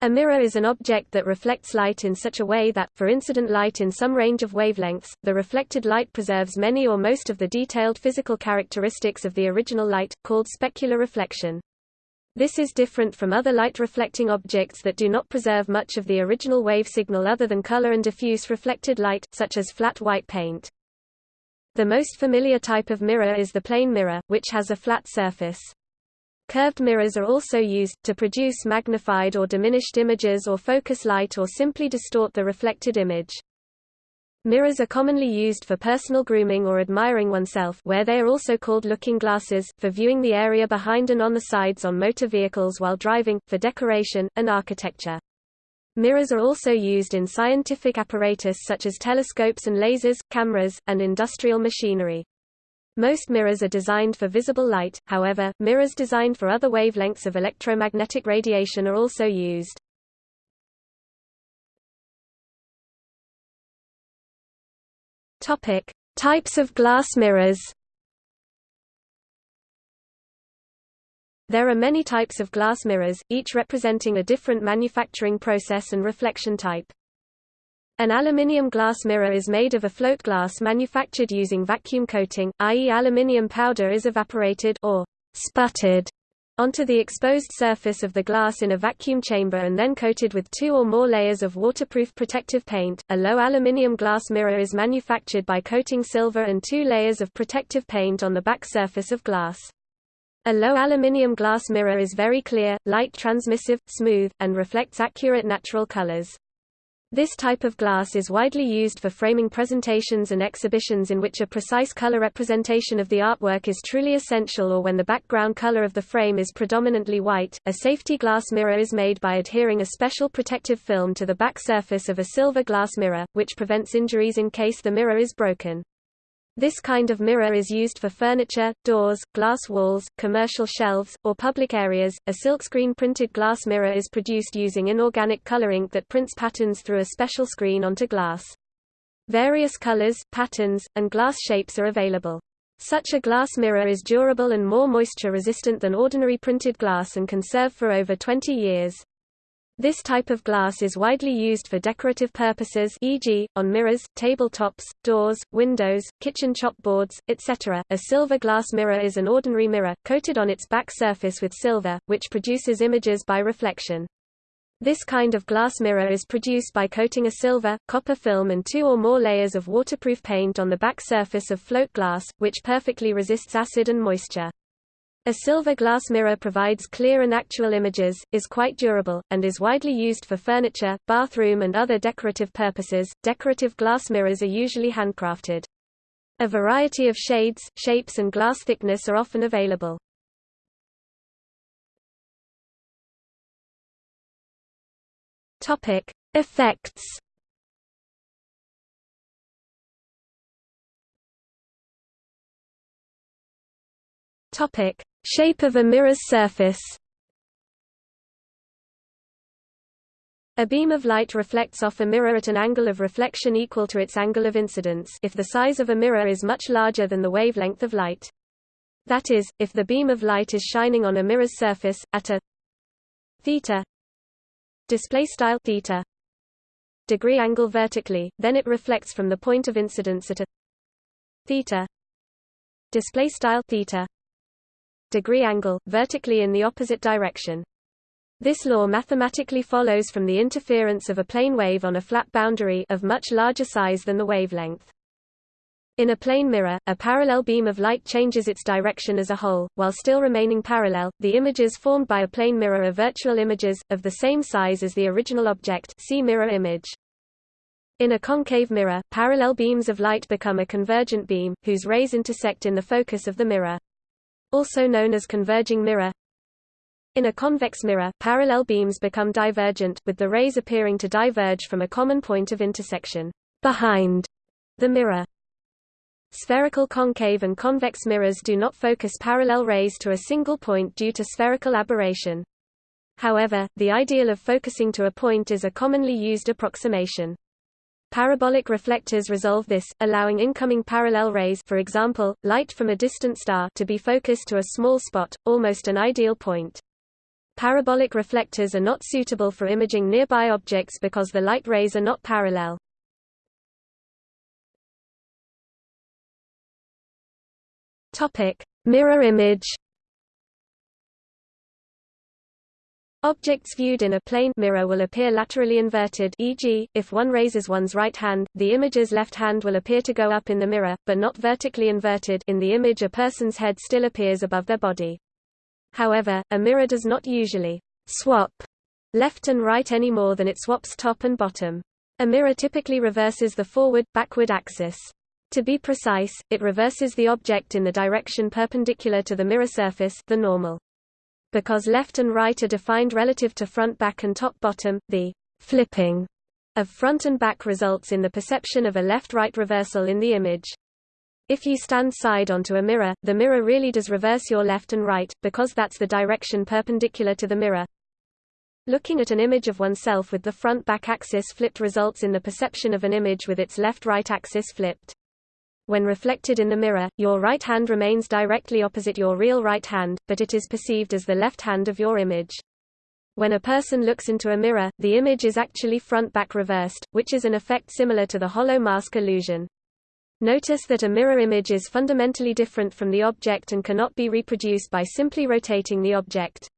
A mirror is an object that reflects light in such a way that, for incident light in some range of wavelengths, the reflected light preserves many or most of the detailed physical characteristics of the original light, called specular reflection. This is different from other light-reflecting objects that do not preserve much of the original wave signal other than color and diffuse reflected light, such as flat white paint. The most familiar type of mirror is the plane mirror, which has a flat surface. Curved mirrors are also used, to produce magnified or diminished images or focus light or simply distort the reflected image. Mirrors are commonly used for personal grooming or admiring oneself where they are also called looking glasses, for viewing the area behind and on the sides on motor vehicles while driving, for decoration, and architecture. Mirrors are also used in scientific apparatus such as telescopes and lasers, cameras, and industrial machinery. Most mirrors are designed for visible light, however, mirrors designed for other wavelengths of electromagnetic radiation are also used. Topic: Types of glass mirrors. There are many types of glass mirrors, each representing a different manufacturing process and reflection type. An aluminium glass mirror is made of a float glass manufactured using vacuum coating, i.e. aluminium powder is evaporated or sputtered onto the exposed surface of the glass in a vacuum chamber and then coated with two or more layers of waterproof protective paint. A low aluminium glass mirror is manufactured by coating silver and two layers of protective paint on the back surface of glass. A low aluminium glass mirror is very clear, light transmissive, smooth, and reflects accurate natural colors. This type of glass is widely used for framing presentations and exhibitions in which a precise color representation of the artwork is truly essential or when the background color of the frame is predominantly white. A safety glass mirror is made by adhering a special protective film to the back surface of a silver glass mirror, which prevents injuries in case the mirror is broken. This kind of mirror is used for furniture, doors, glass walls, commercial shelves, or public areas. A silkscreen printed glass mirror is produced using inorganic color ink that prints patterns through a special screen onto glass. Various colors, patterns, and glass shapes are available. Such a glass mirror is durable and more moisture resistant than ordinary printed glass and can serve for over 20 years. This type of glass is widely used for decorative purposes e.g., on mirrors, tabletops, doors, windows, kitchen chopboards, etc. A silver glass mirror is an ordinary mirror, coated on its back surface with silver, which produces images by reflection. This kind of glass mirror is produced by coating a silver, copper film and two or more layers of waterproof paint on the back surface of float glass, which perfectly resists acid and moisture. A silver glass mirror provides clear and actual images, is quite durable, and is widely used for furniture, bathroom and other decorative purposes. Decorative glass mirrors are usually handcrafted. A variety of shades, shapes and glass thickness are often available. Topic: Effects Topic: Shape of a mirror's surface. A beam of light reflects off a mirror at an angle of reflection equal to its angle of incidence if the size of a mirror is much larger than the wavelength of light. That is, if the beam of light is shining on a mirror's surface, at a theta display style theta degree angle vertically, then it reflects from the point of incidence at a theta display style theta degree angle, vertically in the opposite direction. This law mathematically follows from the interference of a plane wave on a flat boundary of much larger size than the wavelength. In a plane mirror, a parallel beam of light changes its direction as a whole, while still remaining parallel. The images formed by a plane mirror are virtual images, of the same size as the original object see mirror image. In a concave mirror, parallel beams of light become a convergent beam, whose rays intersect in the focus of the mirror also known as converging mirror. In a convex mirror, parallel beams become divergent, with the rays appearing to diverge from a common point of intersection behind the mirror. Spherical concave and convex mirrors do not focus parallel rays to a single point due to spherical aberration. However, the ideal of focusing to a point is a commonly used approximation. Parabolic reflectors resolve this, allowing incoming parallel rays for example, light from a distant star to be focused to a small spot, almost an ideal point. Parabolic reflectors are not suitable for imaging nearby objects because the light rays are not parallel. Mirror image. Objects viewed in a plane mirror will appear laterally inverted e.g., if one raises one's right hand, the image's left hand will appear to go up in the mirror, but not vertically inverted in the image a person's head still appears above their body. However, a mirror does not usually swap left and right any more than it swaps top and bottom. A mirror typically reverses the forward-backward axis. To be precise, it reverses the object in the direction perpendicular to the mirror surface the normal. Because left and right are defined relative to front back and top bottom, the flipping of front and back results in the perception of a left-right reversal in the image. If you stand side onto a mirror, the mirror really does reverse your left and right, because that's the direction perpendicular to the mirror. Looking at an image of oneself with the front-back axis flipped results in the perception of an image with its left-right axis flipped. When reflected in the mirror, your right hand remains directly opposite your real right hand, but it is perceived as the left hand of your image. When a person looks into a mirror, the image is actually front-back reversed, which is an effect similar to the hollow mask illusion. Notice that a mirror image is fundamentally different from the object and cannot be reproduced by simply rotating the object.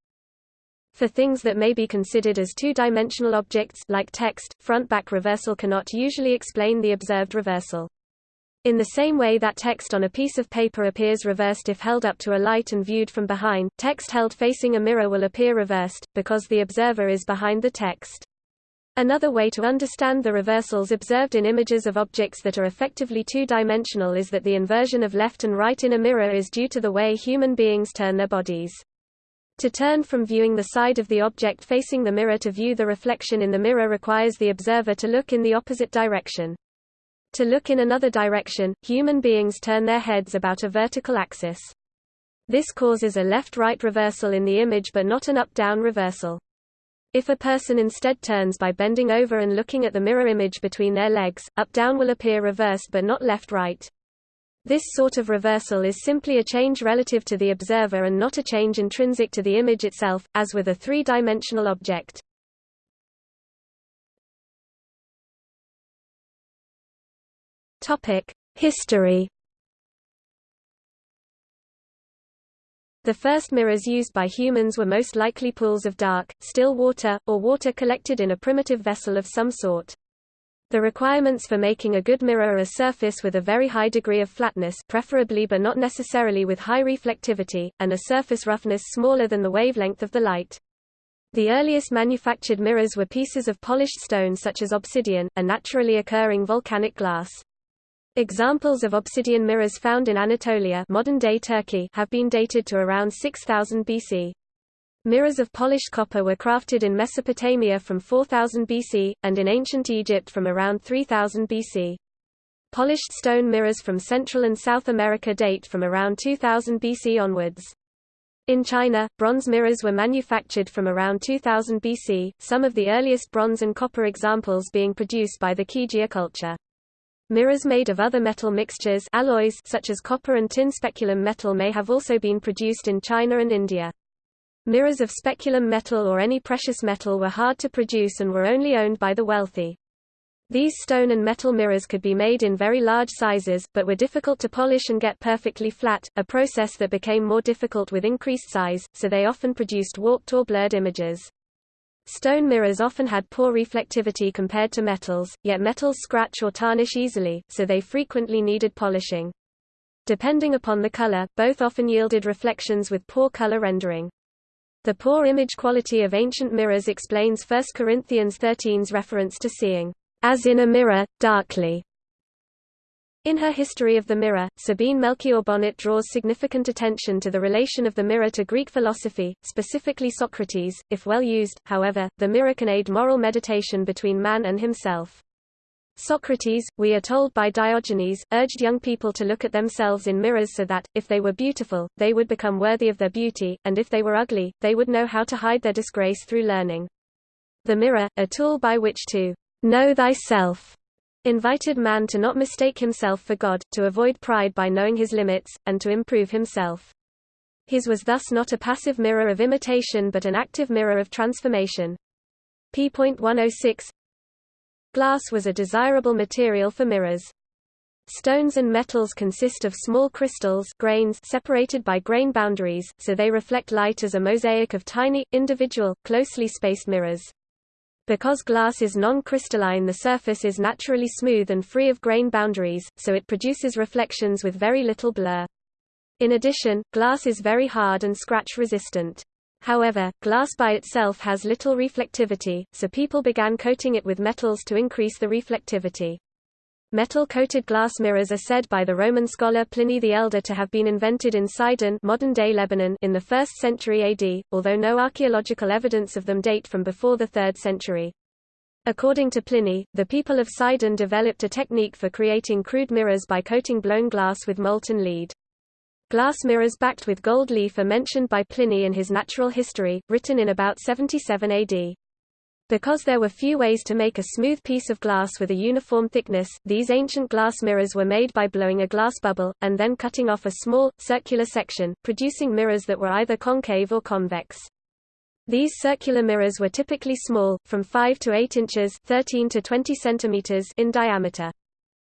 For things that may be considered as two-dimensional objects like text, front-back reversal cannot usually explain the observed reversal. In the same way that text on a piece of paper appears reversed if held up to a light and viewed from behind, text held facing a mirror will appear reversed, because the observer is behind the text. Another way to understand the reversals observed in images of objects that are effectively two-dimensional is that the inversion of left and right in a mirror is due to the way human beings turn their bodies. To turn from viewing the side of the object facing the mirror to view the reflection in the mirror requires the observer to look in the opposite direction. To look in another direction, human beings turn their heads about a vertical axis. This causes a left-right reversal in the image but not an up-down reversal. If a person instead turns by bending over and looking at the mirror image between their legs, up-down will appear reversed but not left-right. This sort of reversal is simply a change relative to the observer and not a change intrinsic to the image itself, as with a three-dimensional object. Topic: History. The first mirrors used by humans were most likely pools of dark, still water, or water collected in a primitive vessel of some sort. The requirements for making a good mirror are a surface with a very high degree of flatness preferably but not necessarily with high reflectivity, and a surface roughness smaller than the wavelength of the light. The earliest manufactured mirrors were pieces of polished stone such as obsidian, a naturally occurring volcanic glass. Examples of obsidian mirrors found in Anatolia modern-day Turkey have been dated to around 6000 BC. Mirrors of polished copper were crafted in Mesopotamia from 4000 BC, and in ancient Egypt from around 3000 BC. Polished stone mirrors from Central and South America date from around 2000 BC onwards. In China, bronze mirrors were manufactured from around 2000 BC, some of the earliest bronze and copper examples being produced by the Qijia culture. Mirrors made of other metal mixtures alloys such as copper and tin speculum metal may have also been produced in China and India. Mirrors of speculum metal or any precious metal were hard to produce and were only owned by the wealthy. These stone and metal mirrors could be made in very large sizes, but were difficult to polish and get perfectly flat, a process that became more difficult with increased size, so they often produced warped or blurred images. Stone mirrors often had poor reflectivity compared to metals, yet metals scratch or tarnish easily, so they frequently needed polishing. Depending upon the color, both often yielded reflections with poor color rendering. The poor image quality of ancient mirrors explains 1 Corinthians 13's reference to seeing, as in a mirror, darkly. In her History of the Mirror, Sabine Melchior Bonnet draws significant attention to the relation of the mirror to Greek philosophy, specifically Socrates. If well used, however, the mirror can aid moral meditation between man and himself. Socrates, we are told by Diogenes, urged young people to look at themselves in mirrors so that, if they were beautiful, they would become worthy of their beauty, and if they were ugly, they would know how to hide their disgrace through learning. The mirror, a tool by which to know thyself invited man to not mistake himself for God, to avoid pride by knowing his limits, and to improve himself. His was thus not a passive mirror of imitation but an active mirror of transformation. p.106 Glass was a desirable material for mirrors. Stones and metals consist of small crystals grains separated by grain boundaries, so they reflect light as a mosaic of tiny, individual, closely spaced mirrors. Because glass is non-crystalline the surface is naturally smooth and free of grain boundaries, so it produces reflections with very little blur. In addition, glass is very hard and scratch-resistant. However, glass by itself has little reflectivity, so people began coating it with metals to increase the reflectivity. Metal-coated glass mirrors are said by the Roman scholar Pliny the Elder to have been invented in Sidon modern-day Lebanon in the 1st century AD, although no archaeological evidence of them date from before the 3rd century. According to Pliny, the people of Sidon developed a technique for creating crude mirrors by coating blown glass with molten lead. Glass mirrors backed with gold leaf are mentioned by Pliny in his Natural History, written in about 77 AD. Because there were few ways to make a smooth piece of glass with a uniform thickness, these ancient glass mirrors were made by blowing a glass bubble, and then cutting off a small, circular section, producing mirrors that were either concave or convex. These circular mirrors were typically small, from 5 to 8 inches 13 to 20 centimeters in diameter.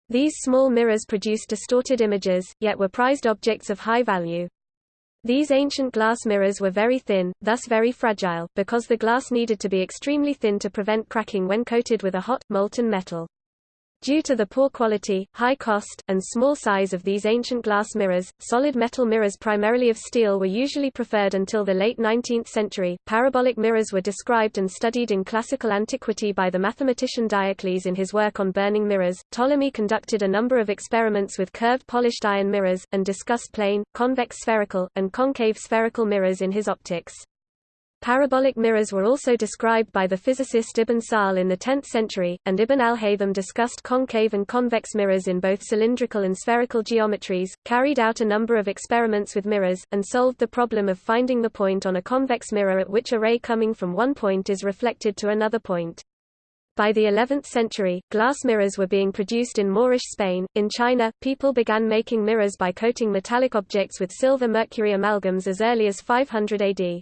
These small mirrors produced distorted images, yet were prized objects of high value. These ancient glass mirrors were very thin, thus very fragile, because the glass needed to be extremely thin to prevent cracking when coated with a hot, molten metal. Due to the poor quality, high cost, and small size of these ancient glass mirrors, solid metal mirrors primarily of steel were usually preferred until the late 19th century. Parabolic mirrors were described and studied in classical antiquity by the mathematician Diocles in his work on burning mirrors. Ptolemy conducted a number of experiments with curved polished iron mirrors, and discussed plane, convex spherical, and concave spherical mirrors in his optics. Parabolic mirrors were also described by the physicist Ibn Sahl in the 10th century, and Ibn al-Haytham discussed concave and convex mirrors in both cylindrical and spherical geometries, carried out a number of experiments with mirrors, and solved the problem of finding the point on a convex mirror at which a ray coming from one point is reflected to another point. By the 11th century, glass mirrors were being produced in Moorish Spain. In China, people began making mirrors by coating metallic objects with silver mercury amalgams as early as 500 AD.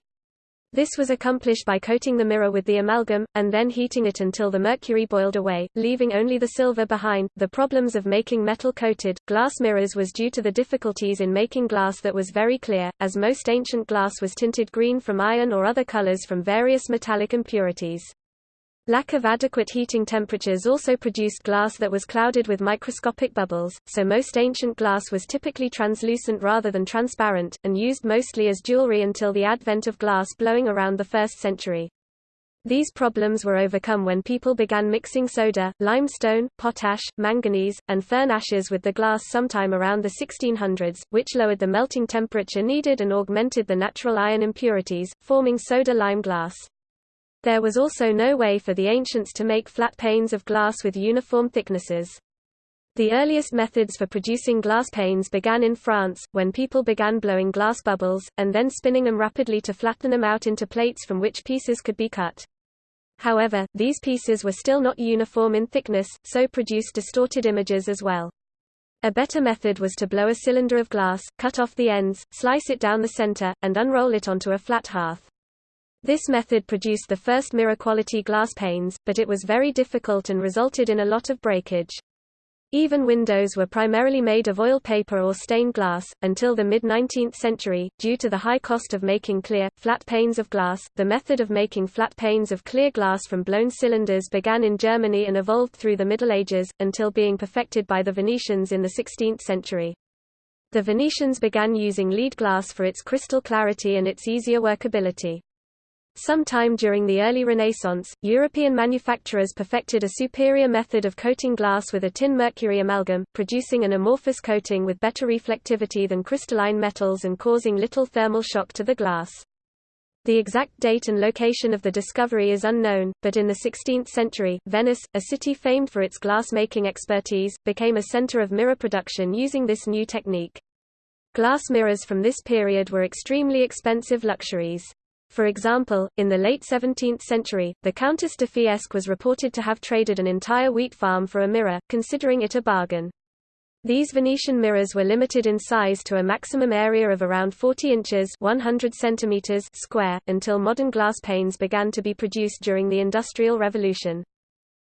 This was accomplished by coating the mirror with the amalgam, and then heating it until the mercury boiled away, leaving only the silver behind. The problems of making metal coated, glass mirrors was due to the difficulties in making glass that was very clear, as most ancient glass was tinted green from iron or other colors from various metallic impurities. Lack of adequate heating temperatures also produced glass that was clouded with microscopic bubbles, so most ancient glass was typically translucent rather than transparent, and used mostly as jewelry until the advent of glass blowing around the 1st century. These problems were overcome when people began mixing soda, limestone, potash, manganese, and fern ashes with the glass sometime around the 1600s, which lowered the melting temperature needed and augmented the natural iron impurities, forming soda-lime glass. There was also no way for the ancients to make flat panes of glass with uniform thicknesses. The earliest methods for producing glass panes began in France, when people began blowing glass bubbles, and then spinning them rapidly to flatten them out into plates from which pieces could be cut. However, these pieces were still not uniform in thickness, so produced distorted images as well. A better method was to blow a cylinder of glass, cut off the ends, slice it down the center, and unroll it onto a flat hearth. This method produced the first mirror-quality glass panes, but it was very difficult and resulted in a lot of breakage. Even windows were primarily made of oil paper or stained glass, until the mid-19th century, due to the high cost of making clear, flat panes of glass. The method of making flat panes of clear glass from blown cylinders began in Germany and evolved through the Middle Ages, until being perfected by the Venetians in the 16th century. The Venetians began using lead glass for its crystal clarity and its easier workability. Sometime during the early Renaissance, European manufacturers perfected a superior method of coating glass with a tin mercury amalgam, producing an amorphous coating with better reflectivity than crystalline metals and causing little thermal shock to the glass. The exact date and location of the discovery is unknown, but in the 16th century, Venice, a city famed for its glass-making expertise, became a center of mirror production using this new technique. Glass mirrors from this period were extremely expensive luxuries. For example, in the late 17th century, the Countess de Fiesque was reported to have traded an entire wheat farm for a mirror, considering it a bargain. These Venetian mirrors were limited in size to a maximum area of around 40 inches 100 centimeters square, until modern glass panes began to be produced during the Industrial Revolution.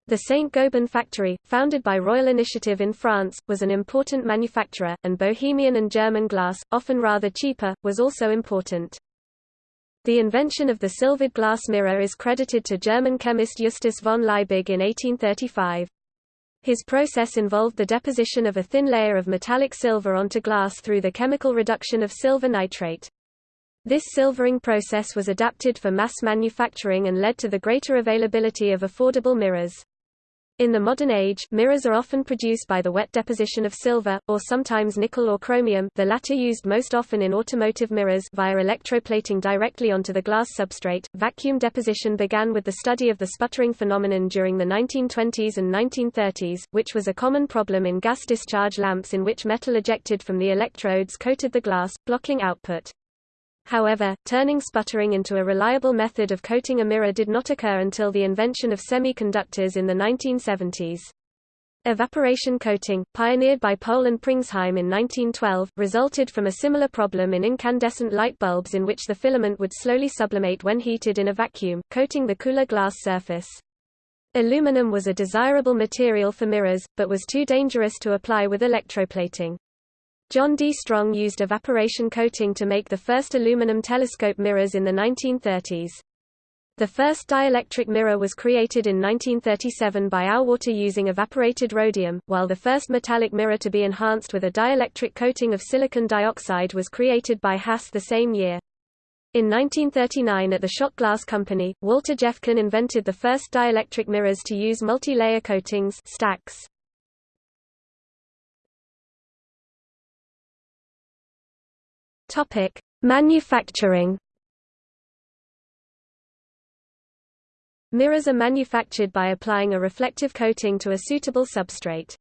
The Saint-Gobain factory, founded by royal initiative in France, was an important manufacturer, and Bohemian and German glass, often rather cheaper, was also important. The invention of the silvered glass mirror is credited to German chemist Justus von Liebig in 1835. His process involved the deposition of a thin layer of metallic silver onto glass through the chemical reduction of silver nitrate. This silvering process was adapted for mass manufacturing and led to the greater availability of affordable mirrors. In the modern age, mirrors are often produced by the wet deposition of silver, or sometimes nickel or chromium the latter used most often in automotive mirrors via electroplating directly onto the glass substrate. Vacuum deposition began with the study of the sputtering phenomenon during the 1920s and 1930s, which was a common problem in gas discharge lamps in which metal ejected from the electrodes coated the glass, blocking output. However, turning sputtering into a reliable method of coating a mirror did not occur until the invention of semiconductors in the 1970s. Evaporation coating, pioneered by Pohl and Pringsheim in 1912, resulted from a similar problem in incandescent light bulbs in which the filament would slowly sublimate when heated in a vacuum, coating the cooler glass surface. Aluminum was a desirable material for mirrors, but was too dangerous to apply with electroplating. John D. Strong used evaporation coating to make the first aluminum telescope mirrors in the 1930s. The first dielectric mirror was created in 1937 by Auwarter using evaporated rhodium, while the first metallic mirror to be enhanced with a dielectric coating of silicon dioxide was created by Haas the same year. In 1939 at the Schott Glass Company, Walter Geffcken invented the first dielectric mirrors to use multi-layer coatings stacks. Topic: Manufacturing. Mirrors are manufactured by applying a reflective coating to a suitable substrate.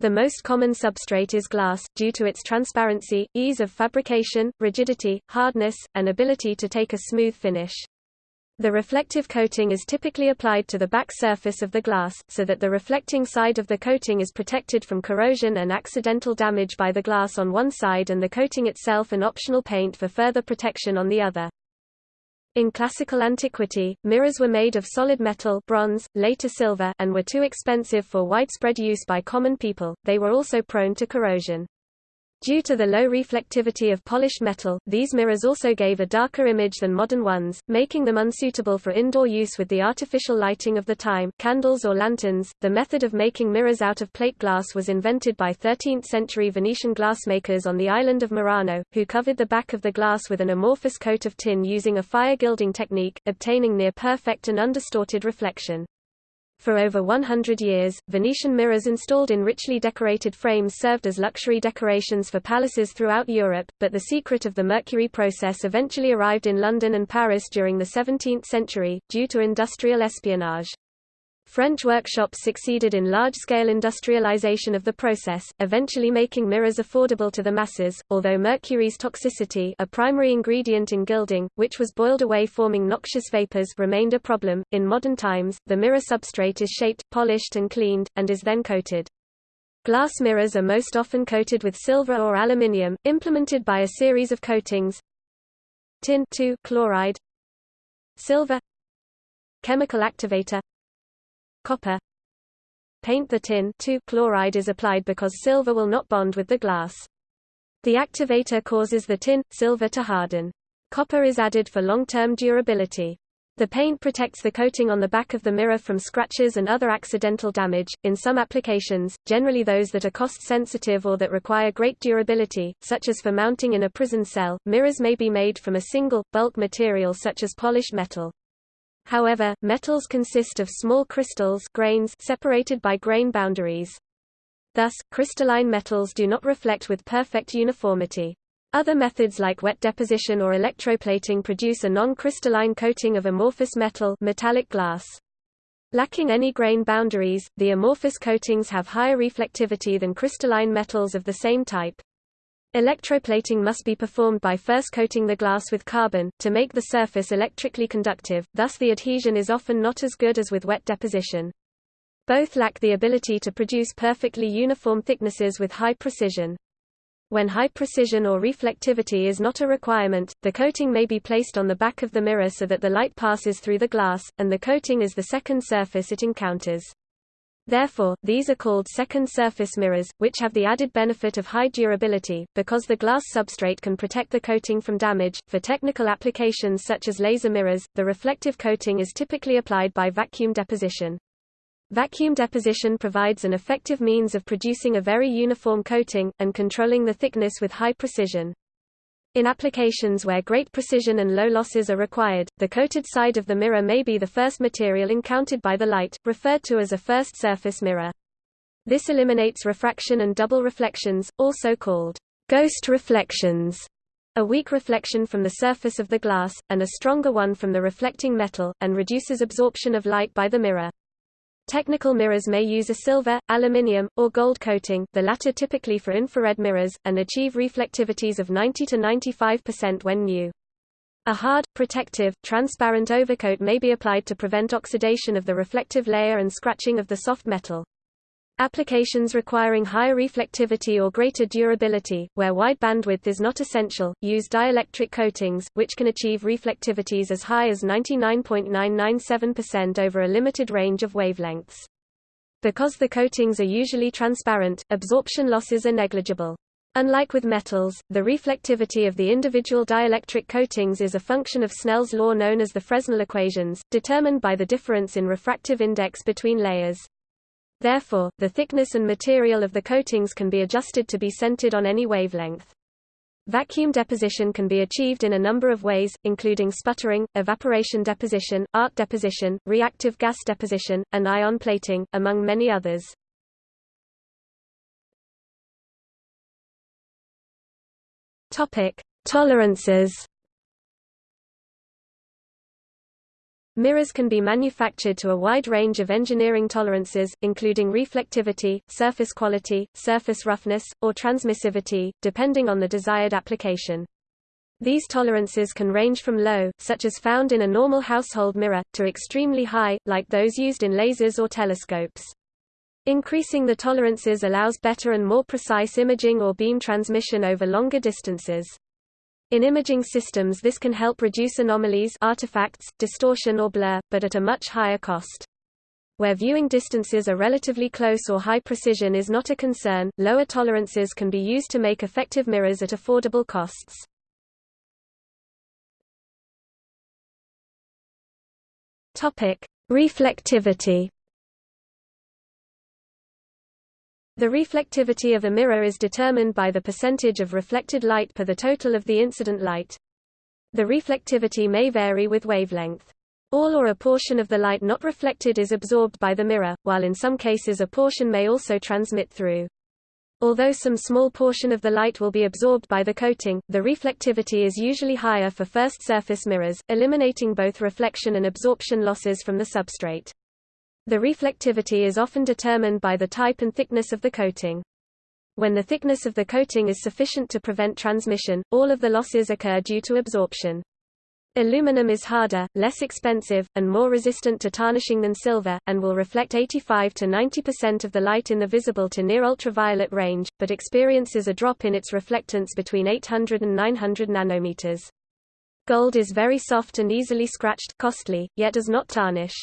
The most common substrate is glass, due to its transparency, ease of fabrication, rigidity, hardness, and ability to take a smooth finish. The reflective coating is typically applied to the back surface of the glass, so that the reflecting side of the coating is protected from corrosion and accidental damage by the glass on one side and the coating itself an optional paint for further protection on the other. In classical antiquity, mirrors were made of solid metal bronze, later silver and were too expensive for widespread use by common people, they were also prone to corrosion. Due to the low reflectivity of polished metal, these mirrors also gave a darker image than modern ones, making them unsuitable for indoor use with the artificial lighting of the time candles or lanterns. The method of making mirrors out of plate glass was invented by 13th-century Venetian glassmakers on the island of Murano, who covered the back of the glass with an amorphous coat of tin using a fire gilding technique, obtaining near-perfect and undistorted reflection. For over 100 years, Venetian mirrors installed in richly decorated frames served as luxury decorations for palaces throughout Europe, but the secret of the mercury process eventually arrived in London and Paris during the 17th century, due to industrial espionage. French workshops succeeded in large-scale industrialization of the process, eventually making mirrors affordable to the masses, although mercury's toxicity a primary ingredient in gilding, which was boiled away forming noxious vapors remained a problem. In modern times, the mirror substrate is shaped, polished and cleaned, and is then coated. Glass mirrors are most often coated with silver or aluminium, implemented by a series of coatings tin chloride silver chemical activator copper paint the tin chloride is applied because silver will not bond with the glass. The activator causes the tin, silver to harden. Copper is added for long-term durability. The paint protects the coating on the back of the mirror from scratches and other accidental damage. In some applications, generally those that are cost sensitive or that require great durability, such as for mounting in a prison cell, mirrors may be made from a single, bulk material such as polished metal. However, metals consist of small crystals grains separated by grain boundaries. Thus, crystalline metals do not reflect with perfect uniformity. Other methods like wet deposition or electroplating produce a non-crystalline coating of amorphous metal metallic glass. Lacking any grain boundaries, the amorphous coatings have higher reflectivity than crystalline metals of the same type. Electroplating must be performed by first coating the glass with carbon, to make the surface electrically conductive, thus the adhesion is often not as good as with wet deposition. Both lack the ability to produce perfectly uniform thicknesses with high precision. When high precision or reflectivity is not a requirement, the coating may be placed on the back of the mirror so that the light passes through the glass, and the coating is the second surface it encounters. Therefore, these are called second surface mirrors, which have the added benefit of high durability, because the glass substrate can protect the coating from damage. For technical applications such as laser mirrors, the reflective coating is typically applied by vacuum deposition. Vacuum deposition provides an effective means of producing a very uniform coating, and controlling the thickness with high precision. In applications where great precision and low losses are required, the coated side of the mirror may be the first material encountered by the light, referred to as a first surface mirror. This eliminates refraction and double reflections, also called ghost reflections, a weak reflection from the surface of the glass, and a stronger one from the reflecting metal, and reduces absorption of light by the mirror. Technical mirrors may use a silver, aluminium, or gold coating the latter typically for infrared mirrors, and achieve reflectivities of 90 to 95% when new. A hard, protective, transparent overcoat may be applied to prevent oxidation of the reflective layer and scratching of the soft metal. Applications requiring higher reflectivity or greater durability, where wide bandwidth is not essential, use dielectric coatings, which can achieve reflectivities as high as 99.997% over a limited range of wavelengths. Because the coatings are usually transparent, absorption losses are negligible. Unlike with metals, the reflectivity of the individual dielectric coatings is a function of Snell's law known as the Fresnel equations, determined by the difference in refractive index between layers. Therefore, the thickness and material of the coatings can be adjusted to be centered on any wavelength. Vacuum deposition can be achieved in a number of ways, including sputtering, evaporation deposition, arc deposition, reactive gas deposition, and ion plating, among many others. Topic: Tolerances Mirrors can be manufactured to a wide range of engineering tolerances, including reflectivity, surface quality, surface roughness, or transmissivity, depending on the desired application. These tolerances can range from low, such as found in a normal household mirror, to extremely high, like those used in lasers or telescopes. Increasing the tolerances allows better and more precise imaging or beam transmission over longer distances. In imaging systems this can help reduce anomalies artifacts, distortion or blur, but at a much higher cost. Where viewing distances are relatively close or high precision is not a concern, lower tolerances can be used to make effective mirrors at affordable costs. Reflectivity The reflectivity of a mirror is determined by the percentage of reflected light per the total of the incident light. The reflectivity may vary with wavelength. All or a portion of the light not reflected is absorbed by the mirror, while in some cases a portion may also transmit through. Although some small portion of the light will be absorbed by the coating, the reflectivity is usually higher for first surface mirrors, eliminating both reflection and absorption losses from the substrate. The reflectivity is often determined by the type and thickness of the coating. When the thickness of the coating is sufficient to prevent transmission, all of the losses occur due to absorption. Aluminum is harder, less expensive, and more resistant to tarnishing than silver, and will reflect 85 to 90% of the light in the visible to near ultraviolet range, but experiences a drop in its reflectance between 800 and 900 nanometers. Gold is very soft and easily scratched, costly, yet does not tarnish.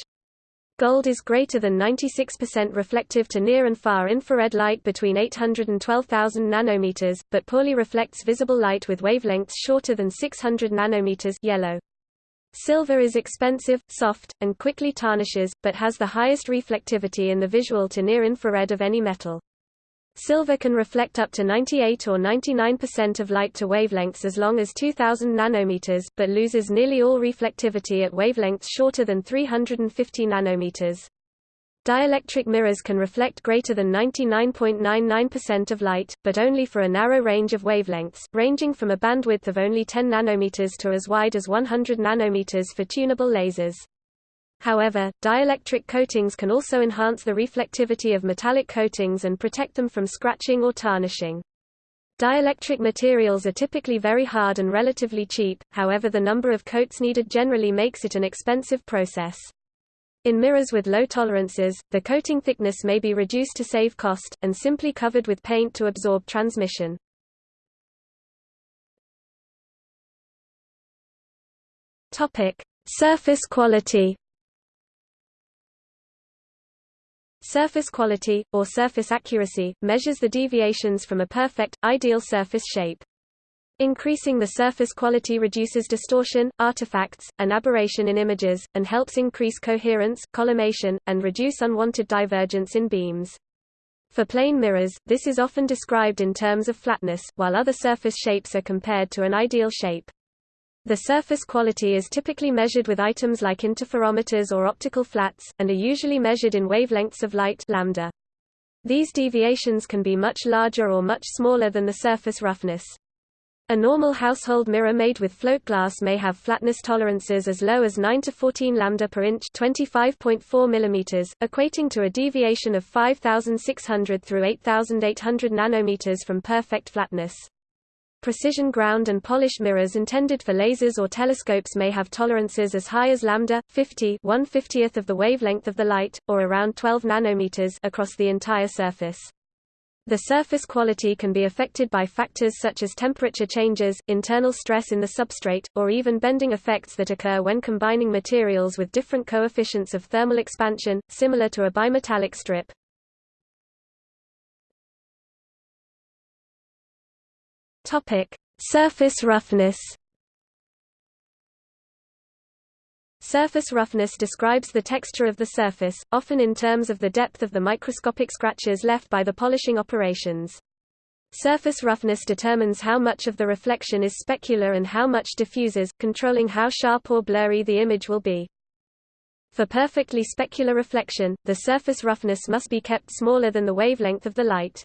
Gold is greater than 96% reflective to near and far infrared light between 800 and 12,000 nanometers, but poorly reflects visible light with wavelengths shorter than 600 nanometers yellow. Silver is expensive, soft, and quickly tarnishes, but has the highest reflectivity in the visual to near infrared of any metal. Silver can reflect up to 98 or 99% of light to wavelengths as long as 2000 nanometers, but loses nearly all reflectivity at wavelengths shorter than 350 nanometers. Dielectric mirrors can reflect greater than 99.99% of light, but only for a narrow range of wavelengths, ranging from a bandwidth of only 10 nanometers to as wide as 100 nanometers for tunable lasers. However, dielectric coatings can also enhance the reflectivity of metallic coatings and protect them from scratching or tarnishing. Dielectric materials are typically very hard and relatively cheap, however the number of coats needed generally makes it an expensive process. In mirrors with low tolerances, the coating thickness may be reduced to save cost, and simply covered with paint to absorb transmission. Surface quality. Surface quality, or surface accuracy, measures the deviations from a perfect, ideal surface shape. Increasing the surface quality reduces distortion, artifacts, and aberration in images, and helps increase coherence, collimation, and reduce unwanted divergence in beams. For plane mirrors, this is often described in terms of flatness, while other surface shapes are compared to an ideal shape. The surface quality is typically measured with items like interferometers or optical flats, and are usually measured in wavelengths of light lambda. These deviations can be much larger or much smaller than the surface roughness. A normal household mirror made with float glass may have flatness tolerances as low as 9 to 14 lambda per inch, 25.4 mm, equating to a deviation of 5600 through 8800 nanometers from perfect flatness. Precision ground and polished mirrors intended for lasers or telescopes may have tolerances as high as lambda 50, 1/50th of the wavelength of the light, or around 12 nanometers across the entire surface. The surface quality can be affected by factors such as temperature changes, internal stress in the substrate, or even bending effects that occur when combining materials with different coefficients of thermal expansion, similar to a bimetallic strip. Topic: Surface roughness. Surface roughness describes the texture of the surface, often in terms of the depth of the microscopic scratches left by the polishing operations. Surface roughness determines how much of the reflection is specular and how much diffuses, controlling how sharp or blurry the image will be. For perfectly specular reflection, the surface roughness must be kept smaller than the wavelength of the light.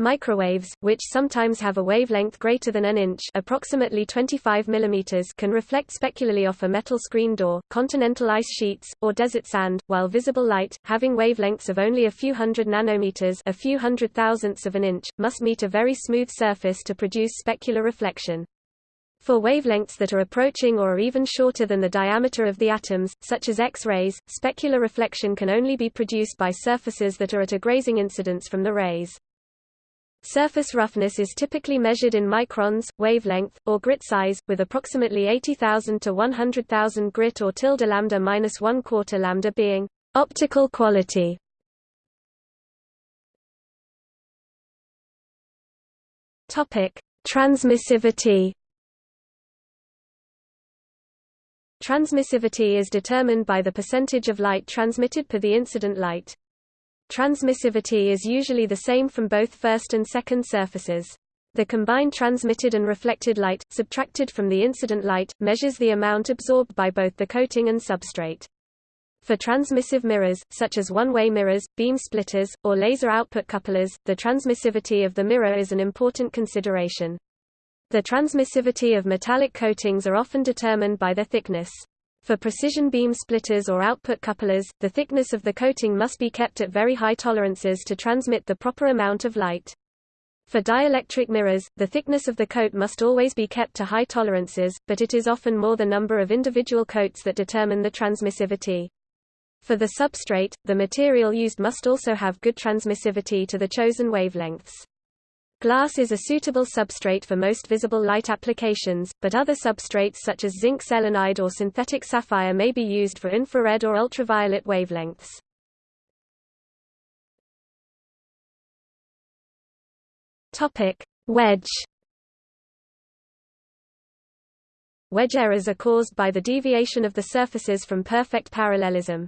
Microwaves, which sometimes have a wavelength greater than an inch approximately 25 mm can reflect specularly off a metal screen door, continental ice sheets, or desert sand, while visible light, having wavelengths of only a few hundred nanometers a few hundred thousandths of an inch, must meet a very smooth surface to produce specular reflection. For wavelengths that are approaching or are even shorter than the diameter of the atoms, such as X-rays, specular reflection can only be produced by surfaces that are at a grazing incidence from the rays. Surface roughness is typically measured in microns, wavelength, or grit size, with approximately 80,000 to 100,000 grit or tilde lambda minus 1 quarter lambda being optical quality. Topic: Transmissivity. Transmissivity is determined by the percentage of light transmitted per the incident light. Transmissivity is usually the same from both first and second surfaces. The combined transmitted and reflected light, subtracted from the incident light, measures the amount absorbed by both the coating and substrate. For transmissive mirrors, such as one-way mirrors, beam splitters, or laser output couplers, the transmissivity of the mirror is an important consideration. The transmissivity of metallic coatings are often determined by their thickness. For precision beam splitters or output couplers, the thickness of the coating must be kept at very high tolerances to transmit the proper amount of light. For dielectric mirrors, the thickness of the coat must always be kept to high tolerances, but it is often more the number of individual coats that determine the transmissivity. For the substrate, the material used must also have good transmissivity to the chosen wavelengths. Glass is a suitable substrate for most visible light applications, but other substrates such as zinc selenide or synthetic sapphire may be used for infrared or ultraviolet wavelengths. Topic: Wedge Wedge errors are caused by the deviation of the surfaces from perfect parallelism.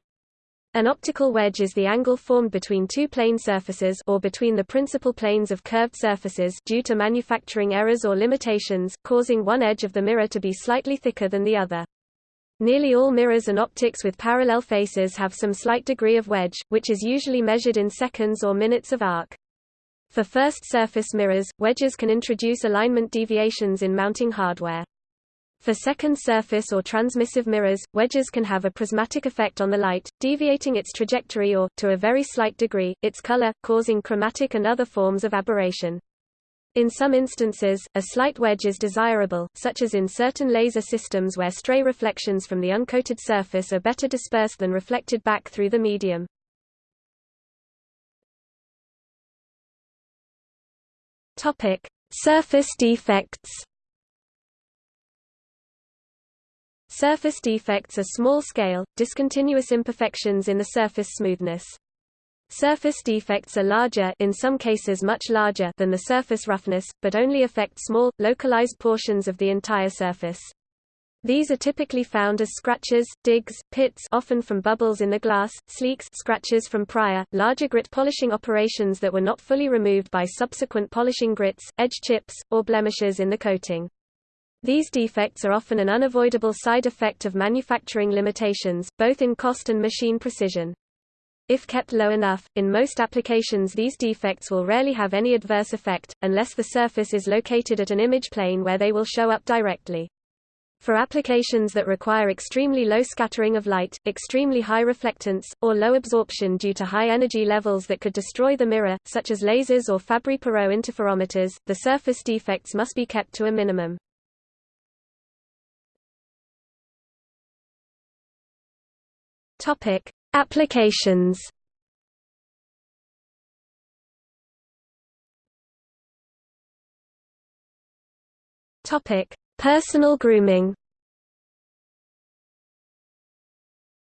An optical wedge is the angle formed between two plane surfaces or between the principal planes of curved surfaces due to manufacturing errors or limitations, causing one edge of the mirror to be slightly thicker than the other. Nearly all mirrors and optics with parallel faces have some slight degree of wedge, which is usually measured in seconds or minutes of arc. For first surface mirrors, wedges can introduce alignment deviations in mounting hardware. For second surface or transmissive mirrors, wedges can have a prismatic effect on the light, deviating its trajectory or, to a very slight degree, its color, causing chromatic and other forms of aberration. In some instances, a slight wedge is desirable, such as in certain laser systems where stray reflections from the uncoated surface are better dispersed than reflected back through the medium. Topic: Surface defects. Surface defects are small-scale, discontinuous imperfections in the surface smoothness. Surface defects are larger in some cases much larger than the surface roughness, but only affect small, localized portions of the entire surface. These are typically found as scratches, digs, pits often from bubbles in the glass, sleeks scratches from prior, larger grit polishing operations that were not fully removed by subsequent polishing grits, edge chips, or blemishes in the coating. These defects are often an unavoidable side effect of manufacturing limitations, both in cost and machine precision. If kept low enough, in most applications these defects will rarely have any adverse effect, unless the surface is located at an image plane where they will show up directly. For applications that require extremely low scattering of light, extremely high reflectance, or low absorption due to high energy levels that could destroy the mirror, such as lasers or Fabry-Perot interferometers, the surface defects must be kept to a minimum. Topic: Applications Topic: Personal grooming.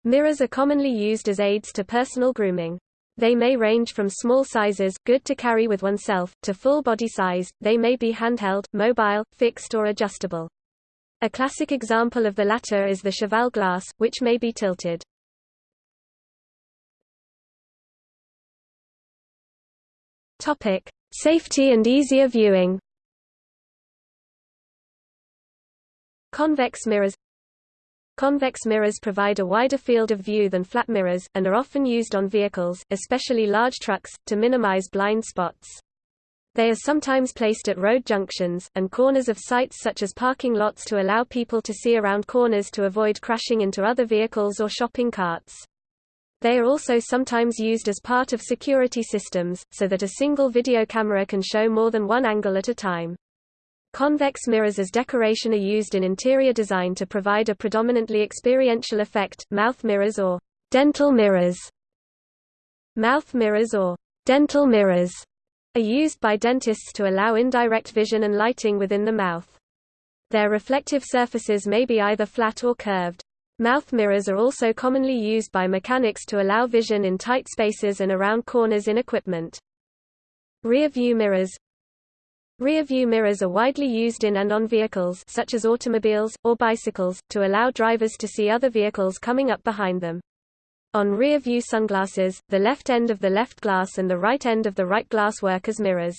Mirrors are commonly used as aids to personal grooming. They may range from small sizes, good to carry with oneself, to full body size. They may be handheld, mobile, fixed or adjustable. A classic example of the latter is the cheval glass, which may be tilted. Topic: Safety and easier viewing. Convex mirrors Convex mirrors provide a wider field of view than flat mirrors, and are often used on vehicles, especially large trucks, to minimize blind spots. They are sometimes placed at road junctions, and corners of sites such as parking lots to allow people to see around corners to avoid crashing into other vehicles or shopping carts. They are also sometimes used as part of security systems, so that a single video camera can show more than one angle at a time. Convex mirrors as decoration are used in interior design to provide a predominantly experiential effect, mouth mirrors or dental mirrors. Mouth mirrors or dental mirrors are used by dentists to allow indirect vision and lighting within the mouth. Their reflective surfaces may be either flat or curved. Mouth mirrors are also commonly used by mechanics to allow vision in tight spaces and around corners in equipment. Rear view mirrors Rear view mirrors are widely used in and on vehicles such as automobiles, or bicycles, to allow drivers to see other vehicles coming up behind them. On rear view sunglasses, the left end of the left glass and the right end of the right glass work as mirrors.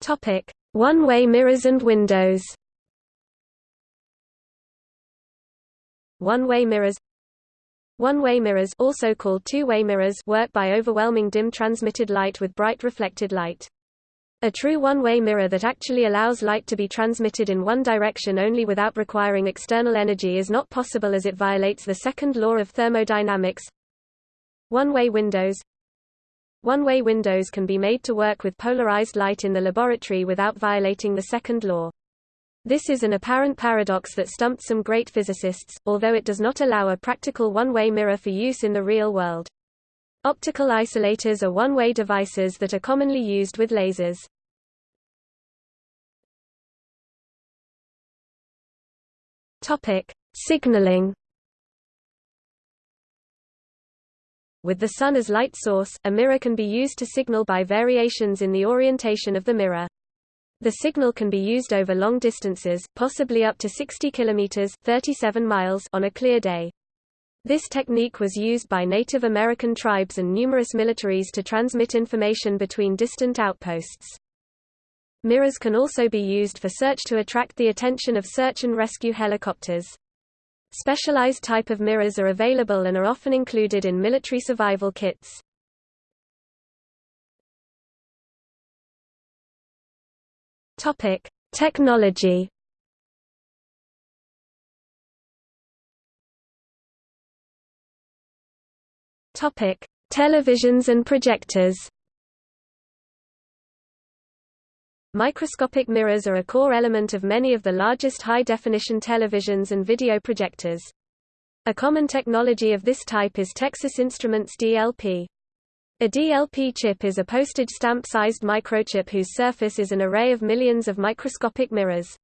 Topic: one-way mirrors and windows One-way mirrors One-way mirrors also called two-way mirrors work by overwhelming dim transmitted light with bright reflected light. A true one-way mirror that actually allows light to be transmitted in one direction only without requiring external energy is not possible as it violates the second law of thermodynamics. One-way windows one-way windows can be made to work with polarized light in the laboratory without violating the second law. This is an apparent paradox that stumped some great physicists, although it does not allow a practical one-way mirror for use in the real world. Optical isolators are one-way devices that are commonly used with lasers. Signaling With the sun as light source, a mirror can be used to signal by variations in the orientation of the mirror. The signal can be used over long distances, possibly up to 60 kilometers (37 miles) on a clear day. This technique was used by Native American tribes and numerous militaries to transmit information between distant outposts. Mirrors can also be used for search to attract the attention of search and rescue helicopters. Specialized type of mirrors are available and are often included in military survival kits. Topic: Technology. Topic: Televisions and projectors Microscopic mirrors are a core element of many of the largest high-definition televisions and video projectors. A common technology of this type is Texas Instruments DLP. A DLP chip is a postage stamp-sized microchip whose surface is an array of millions of microscopic mirrors.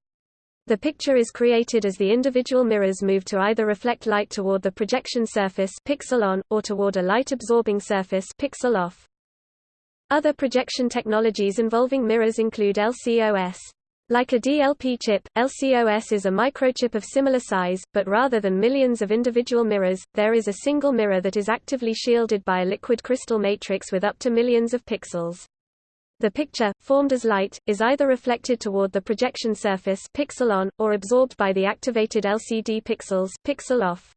The picture is created as the individual mirrors move to either reflect light toward the projection surface pixel on, or toward a light-absorbing surface pixel off. Other projection technologies involving mirrors include LCOS. Like a DLP chip, LCOS is a microchip of similar size, but rather than millions of individual mirrors, there is a single mirror that is actively shielded by a liquid crystal matrix with up to millions of pixels. The picture, formed as light, is either reflected toward the projection surface pixel on, or absorbed by the activated LCD pixels pixel off.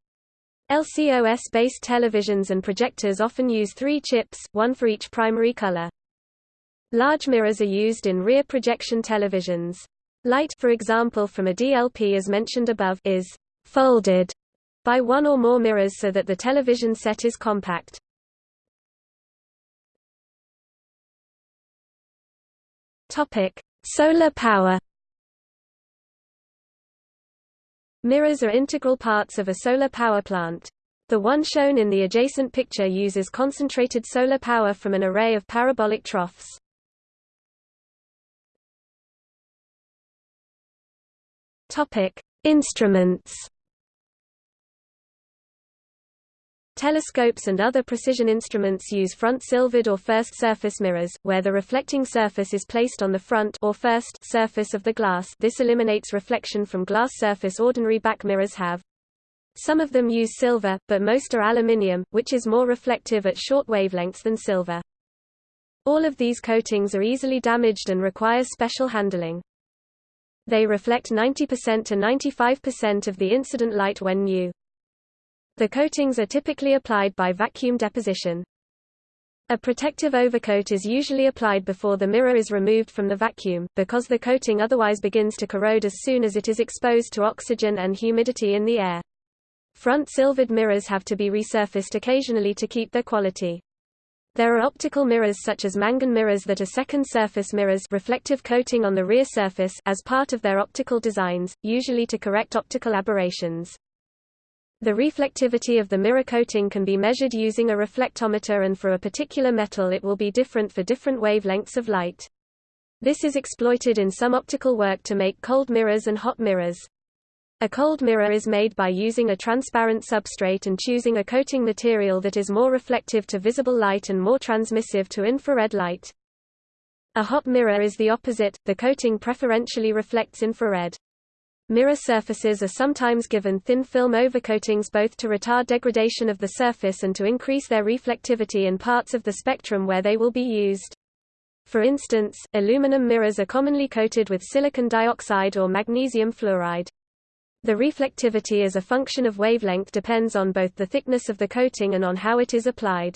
LCOS-based televisions and projectors often use three chips, one for each primary color. Large mirrors are used in rear projection televisions. Light for example from a DLP as mentioned above is folded by one or more mirrors so that the television set is compact. Solar power Mirrors are integral parts of a solar power plant. The one shown in the adjacent picture uses concentrated solar power from an array of parabolic troughs. Topic: Instruments Telescopes and other precision instruments use front-silvered or first surface mirrors, where the reflecting surface is placed on the front or first surface of the glass this eliminates reflection from glass surface ordinary back mirrors have. Some of them use silver, but most are aluminium, which is more reflective at short wavelengths than silver. All of these coatings are easily damaged and require special handling. They reflect 90% to 95% of the incident light when new. The coatings are typically applied by vacuum deposition. A protective overcoat is usually applied before the mirror is removed from the vacuum, because the coating otherwise begins to corrode as soon as it is exposed to oxygen and humidity in the air. Front silvered mirrors have to be resurfaced occasionally to keep their quality. There are optical mirrors such as Mangin mirrors that are second surface mirrors reflective coating on the rear surface as part of their optical designs, usually to correct optical aberrations. The reflectivity of the mirror coating can be measured using a reflectometer and for a particular metal it will be different for different wavelengths of light. This is exploited in some optical work to make cold mirrors and hot mirrors. A cold mirror is made by using a transparent substrate and choosing a coating material that is more reflective to visible light and more transmissive to infrared light. A hot mirror is the opposite, the coating preferentially reflects infrared. Mirror surfaces are sometimes given thin film overcoatings both to retard degradation of the surface and to increase their reflectivity in parts of the spectrum where they will be used. For instance, aluminum mirrors are commonly coated with silicon dioxide or magnesium fluoride. The reflectivity as a function of wavelength depends on both the thickness of the coating and on how it is applied.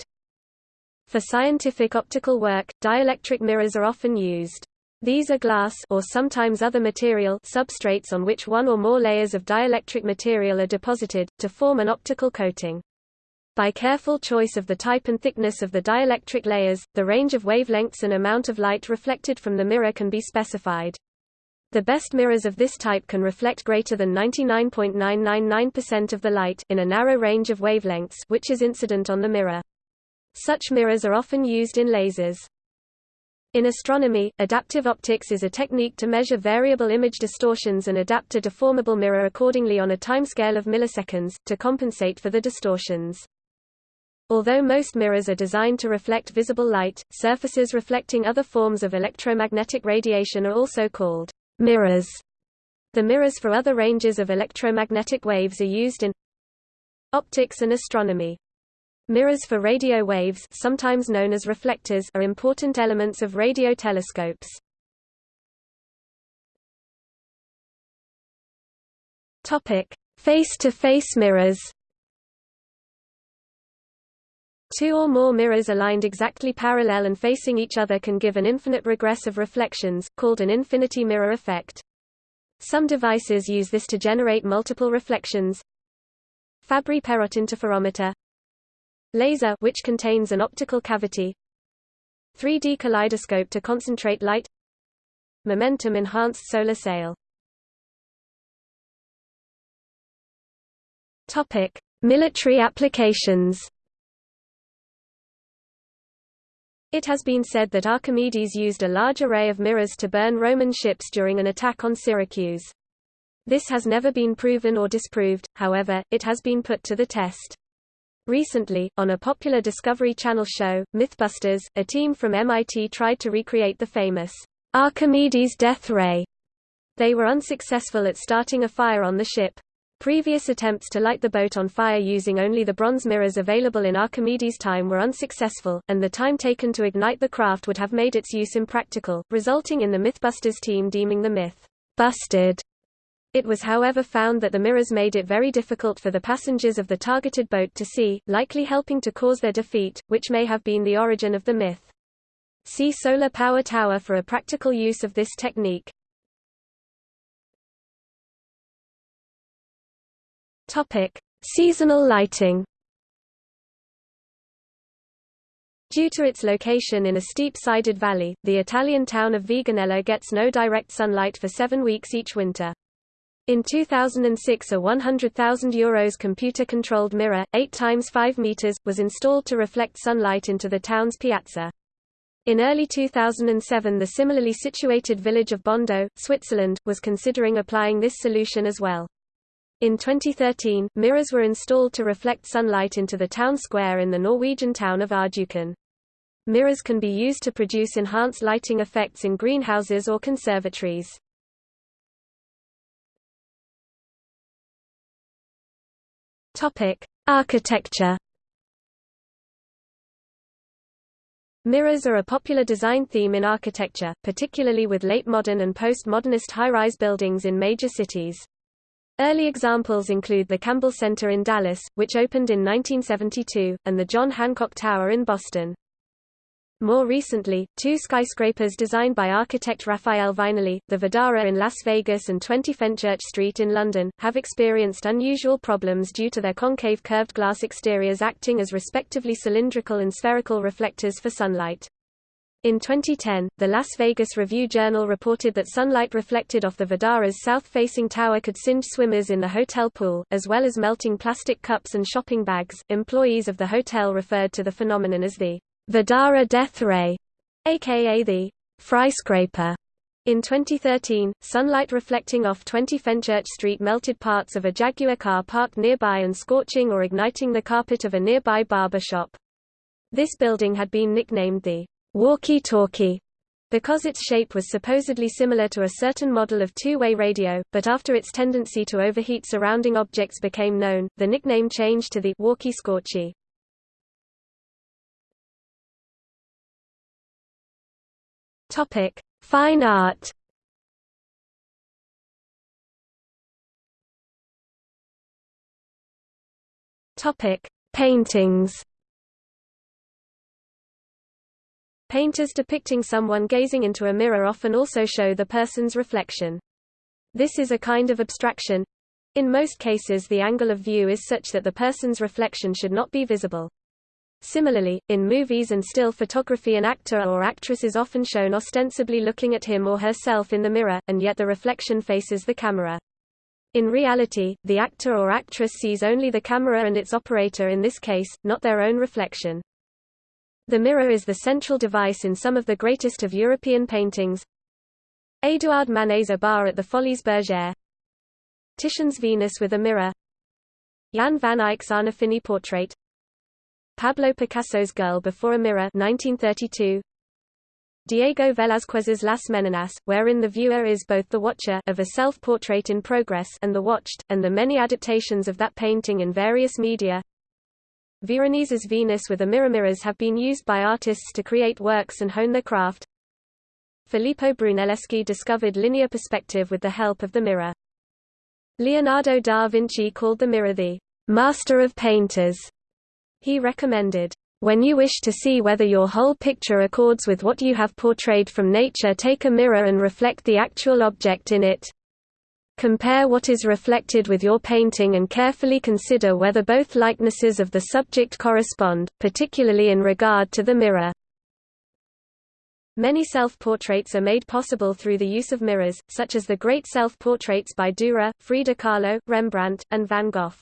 For scientific optical work, dielectric mirrors are often used. These are glass or sometimes other material substrates on which one or more layers of dielectric material are deposited, to form an optical coating. By careful choice of the type and thickness of the dielectric layers, the range of wavelengths and amount of light reflected from the mirror can be specified. The best mirrors of this type can reflect greater than 99.999% of the light in a narrow range of wavelengths which is incident on the mirror. Such mirrors are often used in lasers. In astronomy, adaptive optics is a technique to measure variable image distortions and adapt a deformable mirror accordingly on a timescale of milliseconds, to compensate for the distortions. Although most mirrors are designed to reflect visible light, surfaces reflecting other forms of electromagnetic radiation are also called mirrors. The mirrors for other ranges of electromagnetic waves are used in optics and astronomy. Mirrors for radio waves sometimes known as reflectors are important elements of radio telescopes. Face-to-face mirrors. Two or more mirrors aligned exactly parallel and facing each other can give an infinite regress of reflections, called an infinity mirror effect. Some devices use this to generate multiple reflections. Fabry-Perot interferometer Laser which contains an optical cavity 3D kaleidoscope to concentrate light Momentum enhanced solar sail Topic: Military applications. It has been said that Archimedes used a large array of mirrors to burn Roman ships during an attack on Syracuse. This has never been proven or disproved, however, it has been put to the test. Recently, on a popular Discovery Channel show, Mythbusters, a team from MIT tried to recreate the famous Archimedes death ray. They were unsuccessful at starting a fire on the ship. Previous attempts to light the boat on fire using only the bronze mirrors available in Archimedes' time were unsuccessful, and the time taken to ignite the craft would have made its use impractical, resulting in the Mythbusters team deeming the myth busted. It was however found that the mirrors made it very difficult for the passengers of the targeted boat to see, likely helping to cause their defeat, which may have been the origin of the myth. See Solar Power Tower for a practical use of this technique. Topic: Seasonal lighting. Due to its location in a steep-sided valley, the Italian town of Viganella gets no direct sunlight for seven weeks each winter. In 2006 a €100,000 computer-controlled mirror, 8 times 5 meters, was installed to reflect sunlight into the town's piazza. In early 2007 the similarly situated village of Bondo, Switzerland, was considering applying this solution as well. In 2013, mirrors were installed to reflect sunlight into the town square in the Norwegian town of Rjukan. Mirrors can be used to produce enhanced lighting effects in greenhouses or conservatories. Topic: Architecture. Mirrors are a popular design theme in architecture, particularly with late modern and post-modernist high-rise buildings in major cities. Early examples include the Campbell Center in Dallas, which opened in 1972, and the John Hancock Tower in Boston. More recently, two skyscrapers designed by architect Rafael Viñoly, the Vdara in Las Vegas and 20 Fenchurch Street in London, have experienced unusual problems due to their concave curved glass exteriors acting as respectively cylindrical and spherical reflectors for sunlight. In 2010, the Las Vegas Review-Journal reported that sunlight reflected off the Vdara's south-facing tower could singe swimmers in the hotel pool, as well as melting plastic cups and shopping bags. Employees of the hotel referred to the phenomenon as the Vdara death ray, aka the Fryscraper. In 2013, sunlight reflecting off 20 Fenchurch Street melted parts of a Jaguar car parked nearby and scorching or igniting the carpet of a nearby barber shop. This building had been nicknamed the walkie-talkie because its shape was supposedly similar to a certain model of two-way radio, but after its tendency to overheat surrounding objects became known, the nickname changed to the walkie-scorchy. Topic: Fine art. Topic: Paintings. Painters depicting someone gazing into a mirror often also show the person's reflection. This is a kind of abstraction. In most cases the angle of view is such that the person's reflection should not be visible. Similarly, in movies and still photography an actor or actress is often shown ostensibly looking at him or herself in the mirror, and yet the reflection faces the camera. In reality, the actor or actress sees only the camera and its operator in this case, not their own reflection. The mirror is the central device in some of the greatest of European paintings. Édouard Manet's A Bar at the Folies Bergère Titian's Venus with a Mirror Jan van Eyck's Arnolfini portrait Pablo Picasso's Girl Before a Mirror 1932. Diego Velázquez's Las Meninas, wherein the viewer is both the watcher of a self-portrait in progress and the watched, and the many adaptations of that painting in various media. Veronese's Venus with a mirror mirrors have been used by artists to create works and hone their craft. Filippo Brunelleschi discovered linear perspective with the help of the mirror. Leonardo da Vinci called the mirror the master of painters he recommended, when you wish to see whether your whole picture accords with what you have portrayed from nature take a mirror and reflect the actual object in it. Compare what is reflected with your painting and carefully consider whether both likenesses of the subject correspond, particularly in regard to the mirror. Many self-portraits are made possible through the use of mirrors, such as the great self-portraits by Dürer, Frida Kahlo, Rembrandt, and Van Gogh.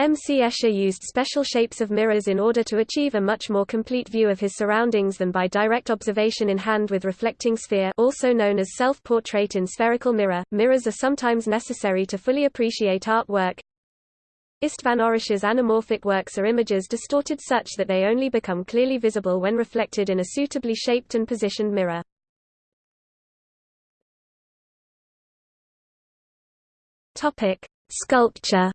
M. C. Escher used special shapes of mirrors in order to achieve a much more complete view of his surroundings than by direct observation in hand with reflecting sphere also known as self-portrait in spherical mirror. Mirrors are sometimes necessary to fully appreciate artwork. Istvan Orosz's anamorphic works are images distorted such that they only become clearly visible when reflected in a suitably shaped and positioned mirror. Sculpture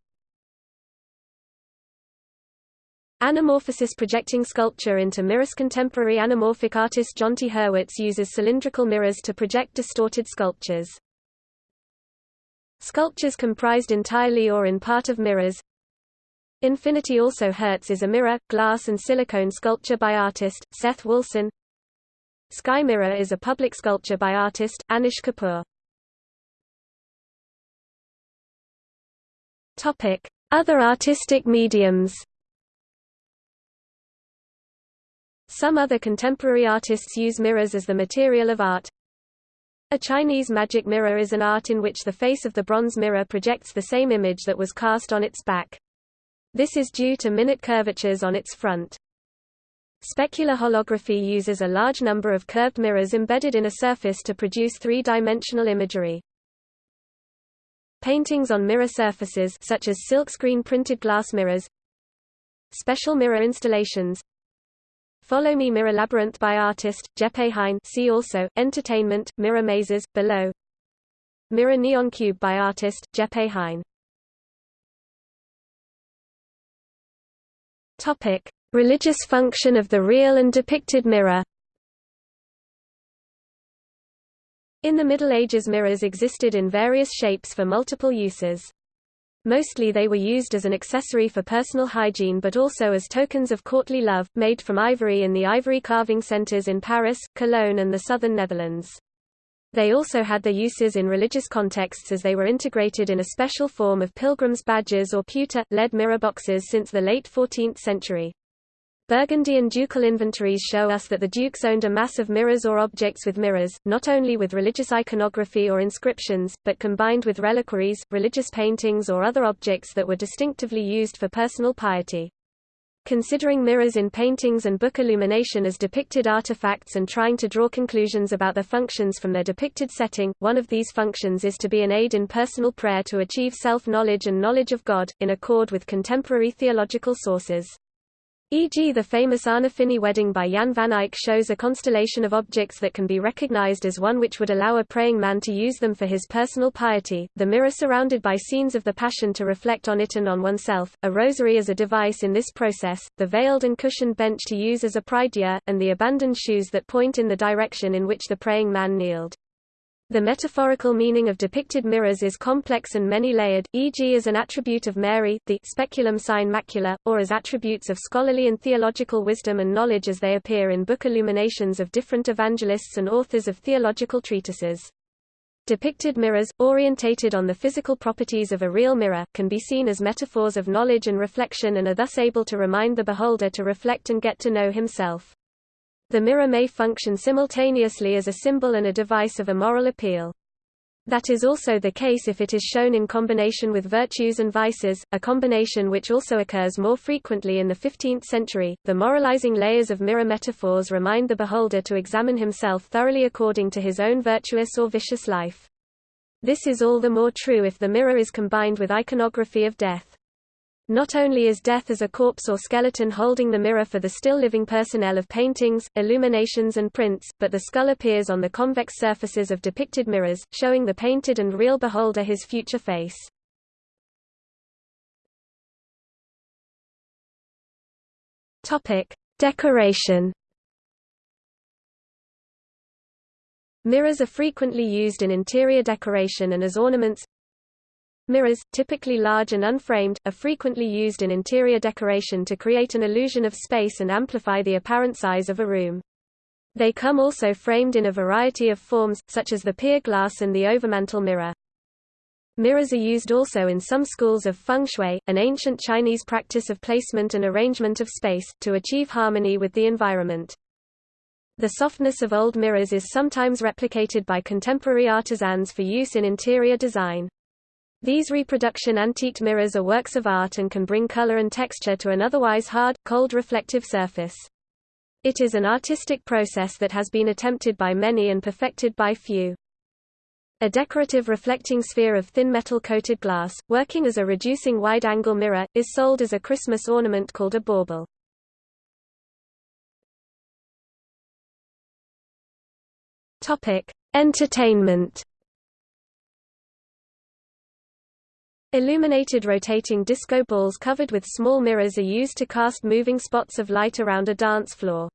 Anamorphosis projecting sculpture into mirrors. Contemporary anamorphic artist Jonty Hurwitz uses cylindrical mirrors to project distorted sculptures. Sculptures comprised entirely or in part of mirrors. Infinity Also Hurts is a mirror, glass and silicone sculpture by artist, Seth Wulsin. Sky Mirror is a public sculpture by artist, Anish Kapoor. Other artistic mediums Some other contemporary artists use mirrors as the material of art. A Chinese magic mirror is an art in which the face of the bronze mirror projects the same image that was cast on its back. This is due to minute curvatures on its front. Specular holography uses a large number of curved mirrors embedded in a surface to produce three-dimensional imagery. Paintings on mirror surfaces such as silkscreen printed glass mirrors Special mirror installations Follow Me Mirror Labyrinth by artist, Jeppe Hein see also, Entertainment, Mirror Mazes, below Mirror Neon Cube by artist, Jeppe Hein Topic. Religious function of the real and depicted mirror In the Middle Ages mirrors existed in various shapes for multiple uses. Mostly they were used as an accessory for personal hygiene but also as tokens of courtly love, made from ivory in the ivory carving centers in Paris, Cologne and the southern Netherlands. They also had their uses in religious contexts as they were integrated in a special form of pilgrims' badges or pewter, lead mirror boxes since the late 14th century. Burgundian ducal inventories show us that the dukes owned a mass of mirrors or objects with mirrors, not only with religious iconography or inscriptions, but combined with reliquaries, religious paintings or other objects that were distinctively used for personal piety. Considering mirrors in paintings and book illumination as depicted artifacts and trying to draw conclusions about their functions from their depicted setting, one of these functions is to be an aid in personal prayer to achieve self-knowledge and knowledge of God, in accord with contemporary theological sources. E.g. the famous Arnolfini wedding by Jan van Eyck shows a constellation of objects that can be recognized as one which would allow a praying man to use them for his personal piety, the mirror surrounded by scenes of the Passion to reflect on it and on oneself, a rosary as a device in this process, the veiled and cushioned bench to use as a prie-dieu, and the abandoned shoes that point in the direction in which the praying man kneeled. The metaphorical meaning of depicted mirrors is complex and many-layered, e.g. as an attribute of Mary, the speculum sine macula, or as attributes of scholarly and theological wisdom and knowledge as they appear in book illuminations of different evangelists and authors of theological treatises. Depicted mirrors, orientated on the physical properties of a real mirror, can be seen as metaphors of knowledge and reflection and are thus able to remind the beholder to reflect and get to know himself. The mirror may function simultaneously as a symbol and a device of a moral appeal. That is also the case if it is shown in combination with virtues and vices, a combination which also occurs more frequently in the 15th century. The moralizing layers of mirror metaphors remind the beholder to examine himself thoroughly according to his own virtuous or vicious life. This is all the more true if the mirror is combined with iconography of death. Not only is death as a corpse or skeleton holding the mirror for the still living personnel of paintings, illuminations and prints, but the skull appears on the convex surfaces of depicted mirrors, showing the painted and real beholder his future face. Decoration Mirrors are frequently used in interior decoration and as ornaments, Mirrors, typically large and unframed, are frequently used in interior decoration to create an illusion of space and amplify the apparent size of a room. They come also framed in a variety of forms, such as the pier glass and the overmantel mirror. Mirrors are used also in some schools of feng shui, an ancient Chinese practice of placement and arrangement of space, to achieve harmony with the environment. The softness of old mirrors is sometimes replicated by contemporary artisans for use in interior design. These reproduction antiqued mirrors are works of art and can bring color and texture to an otherwise hard, cold reflective surface. It is an artistic process that has been attempted by many and perfected by few. A decorative reflecting sphere of thin metal-coated glass, working as a reducing wide-angle mirror, is sold as a Christmas ornament called a bauble. Entertainment. Illuminated rotating disco balls covered with small mirrors are used to cast moving spots of light around a dance floor.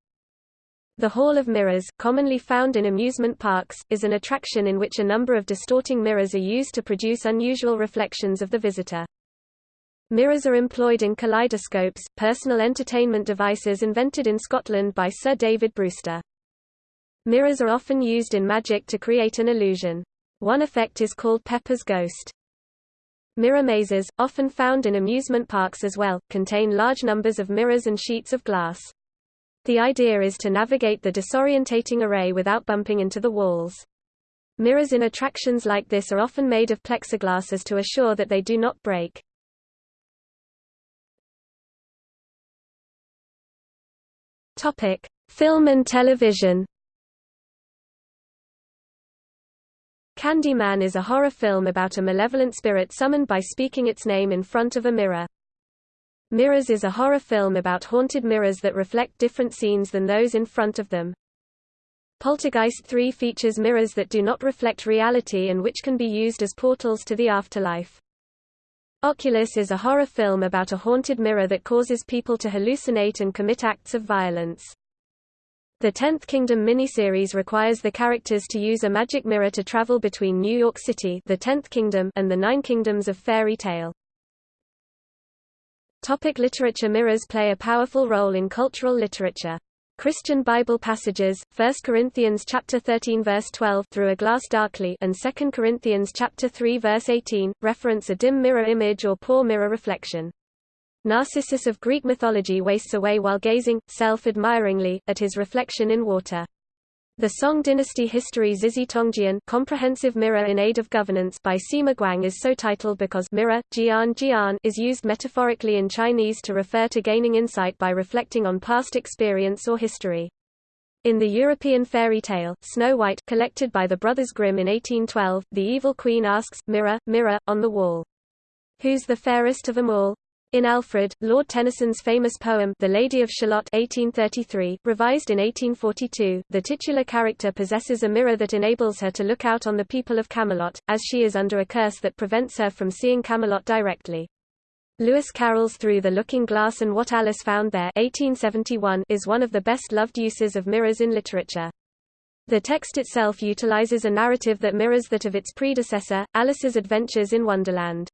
The Hall of Mirrors, commonly found in amusement parks, is an attraction in which a number of distorting mirrors are used to produce unusual reflections of the visitor. Mirrors are employed in kaleidoscopes, personal entertainment devices invented in Scotland by Sir David Brewster. Mirrors are often used in magic to create an illusion. One effect is called Pepper's ghost. Mirror mazes, often found in amusement parks as well, contain large numbers of mirrors and sheets of glass. The idea is to navigate the disorientating array without bumping into the walls. Mirrors in attractions like this are often made of plexiglass as to assure that they do not break. Topic: Film and television. Candyman is a horror film about a malevolent spirit summoned by speaking its name in front of a mirror. Mirrors is a horror film about haunted mirrors that reflect different scenes than those in front of them. Poltergeist 3 features mirrors that do not reflect reality and which can be used as portals to the afterlife. Oculus is a horror film about a haunted mirror that causes people to hallucinate and commit acts of violence. The Tenth Kingdom miniseries requires the characters to use a magic mirror to travel between New York City the Tenth Kingdom and the Nine Kingdoms of Fairy Tale. Topic literature Mirrors play a powerful role in cultural literature. Christian Bible passages, 1 Corinthians chapter 13 verse 12 through a glass darkly and 2 Corinthians chapter 3 verse 18 reference a dim mirror image or poor mirror reflection. Narcissus of Greek mythology wastes away while gazing self-admiringly at his reflection in water. The Song dynasty history Zizhi Tongjian Comprehensive Mirror in Aid of Governance by Sima Guang is so titled because mirror jian jian is used metaphorically in Chinese to refer to gaining insight by reflecting on past experience or history. In the European fairy tale, Snow White collected by the Brothers Grimm in 1812, the evil queen asks, Mirror, mirror, on the wall. Who's the fairest of them all? In Alfred, Lord Tennyson's famous poem The Lady of Shalott 1833, revised in 1842, the titular character possesses a mirror that enables her to look out on the people of Camelot, as she is under a curse that prevents her from seeing Camelot directly. Lewis Carroll's Through the Looking Glass and What Alice Found There 1871 is one of the best-loved uses of mirrors in literature. The text itself utilizes a narrative that mirrors that of its predecessor, Alice's Adventures in Wonderland.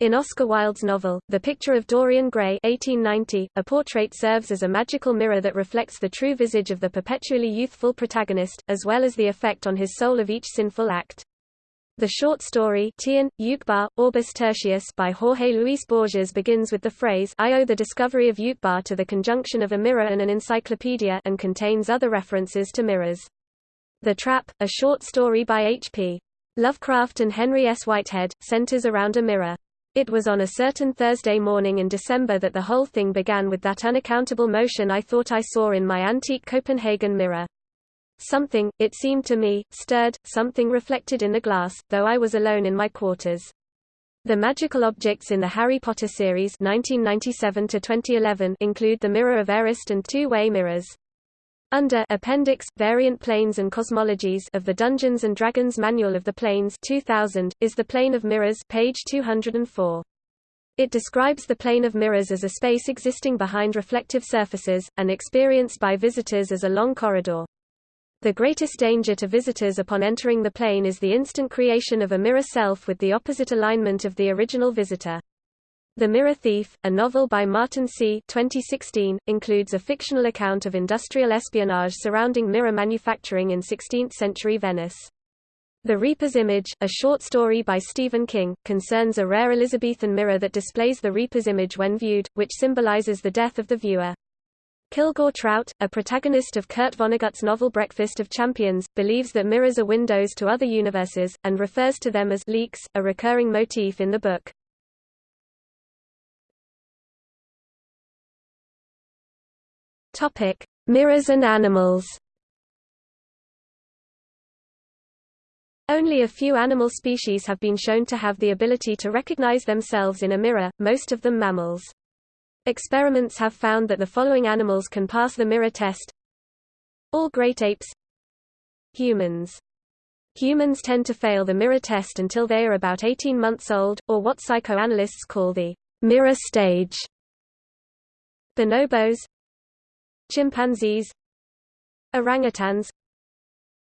In Oscar Wilde's novel, The Picture of Dorian Gray 1890, a portrait serves as a magical mirror that reflects the true visage of the perpetually youthful protagonist, as well as the effect on his soul of each sinful act. The short story Tlön, Uqbar, Orbis Tertius by Jorge Luis Borges begins with the phrase I owe the discovery of Uqbar to the conjunction of a mirror and an encyclopedia and contains other references to mirrors. The Trap, a short story by H.P. Lovecraft and Henry S. Whitehead, centers around a mirror. It was on a certain Thursday morning in December that the whole thing began with that unaccountable motion I thought I saw in my antique Copenhagen mirror. Something, it seemed to me, stirred, something reflected in the glass, though I was alone in my quarters. The magical objects in the Harry Potter series 1997 include the Mirror of Erised and two-way mirrors. Under Appendix Variant Planes and Cosmologies of the Dungeons and Dragons Manual of the Planes 2000 is the plane of mirrors page 204. It describes the plane of mirrors as a space existing behind reflective surfaces and experienced by visitors as a long corridor. The greatest danger to visitors upon entering the plane is the instant creation of a mirror self with the opposite alignment of the original visitor. The Mirror Thief, a novel by Martin Seay 2016, includes a fictional account of industrial espionage surrounding mirror manufacturing in 16th-century Venice. The Reaper's Image, a short story by Stephen King, concerns a rare Elizabethan mirror that displays the Reaper's image when viewed, which symbolizes the death of the viewer. Kilgore Trout, a protagonist of Kurt Vonnegut's novel Breakfast of Champions, believes that mirrors are windows to other universes, and refers to them as leaks, a recurring motif in the book. Topic: Mirrors and animals. Only a few animal species have been shown to have the ability to recognize themselves in a mirror, most of them mammals. Experiments have found that the following animals can pass the mirror test. All great apes Humans Humans tend to fail the mirror test until they are about 18 months old, or what psychoanalysts call the mirror stage. Bonobos Chimpanzees Orangutans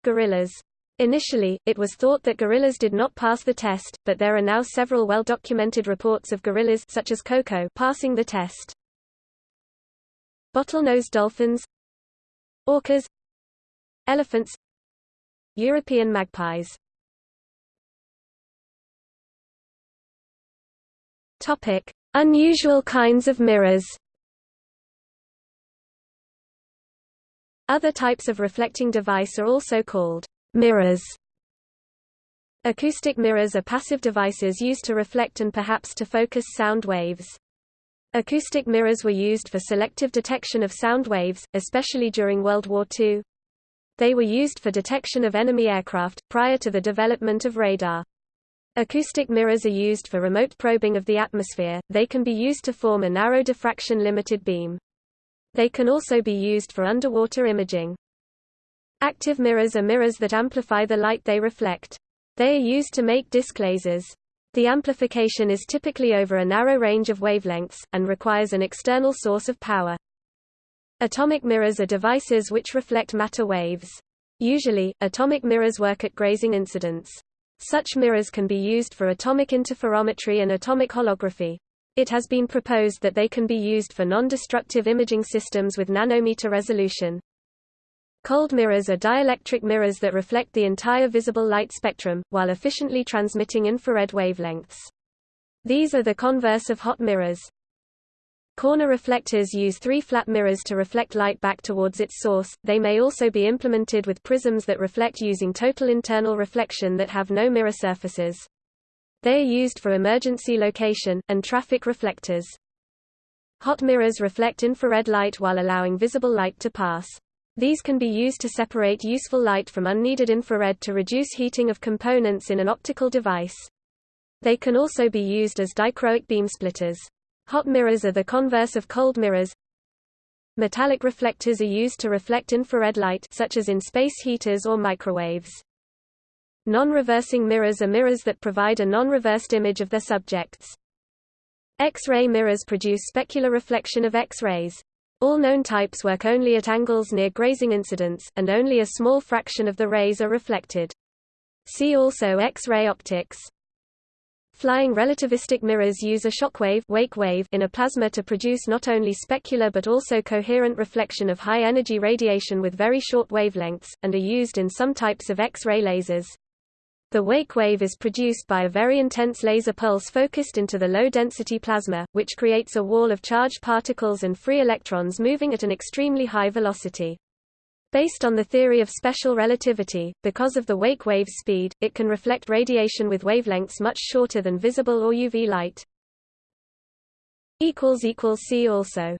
Gorillas Initially, it was thought that gorillas did not pass the test, but there are now several well-documented reports of gorillas such as Koko passing the test. Bottlenose dolphins Orcas Elephants European magpies Unusual kinds of mirrors. Other types of reflecting device are also called Mirrors Acoustic mirrors are passive devices used to reflect and perhaps to focus sound waves. Acoustic mirrors were used for selective detection of sound waves, especially during World War II. They were used for detection of enemy aircraft, prior to the development of radar. Acoustic mirrors are used for remote probing of the atmosphere, they can be used to form a narrow diffraction limited beam. They can also be used for underwater imaging. Active mirrors are mirrors that amplify the light they reflect. They are used to make disc lasers. The amplification is typically over a narrow range of wavelengths, and requires an external source of power. Atomic mirrors are devices which reflect matter waves. Usually, atomic mirrors work at grazing incidence. Such mirrors can be used for atomic interferometry and atomic holography. It has been proposed that they can be used for non-destructive imaging systems with nanometer resolution. Cold mirrors are dielectric mirrors that reflect the entire visible light spectrum, while efficiently transmitting infrared wavelengths. These are the converse of hot mirrors. Corner reflectors use three flat mirrors to reflect light back towards its source, they may also be implemented with prisms that reflect using total internal reflection that have no mirror surfaces. They are used for emergency location, and traffic reflectors. Hot mirrors reflect infrared light while allowing visible light to pass. These can be used to separate useful light from unneeded infrared to reduce heating of components in an optical device. They can also be used as dichroic beam splitters. Hot mirrors are the converse of cold mirrors. Metallic reflectors are used to reflect infrared light such as in space heaters or microwaves. Non-reversing mirrors are mirrors that provide a non-reversed image of their subjects. X-ray mirrors produce specular reflection of X-rays. All known types work only at angles near grazing incidence, and only a small fraction of the rays are reflected. See also X-ray optics. Flying relativistic mirrors use a shockwave wake wave in a plasma to produce not only specular but also coherent reflection of high-energy radiation with very short wavelengths, and are used in some types of X-ray lasers. The wake wave is produced by a very intense laser pulse focused into the low-density plasma, which creates a wall of charged particles and free electrons moving at an extremely high velocity. Based on the theory of special relativity, because of the wake wave's speed, it can reflect radiation with wavelengths much shorter than visible or UV light. See also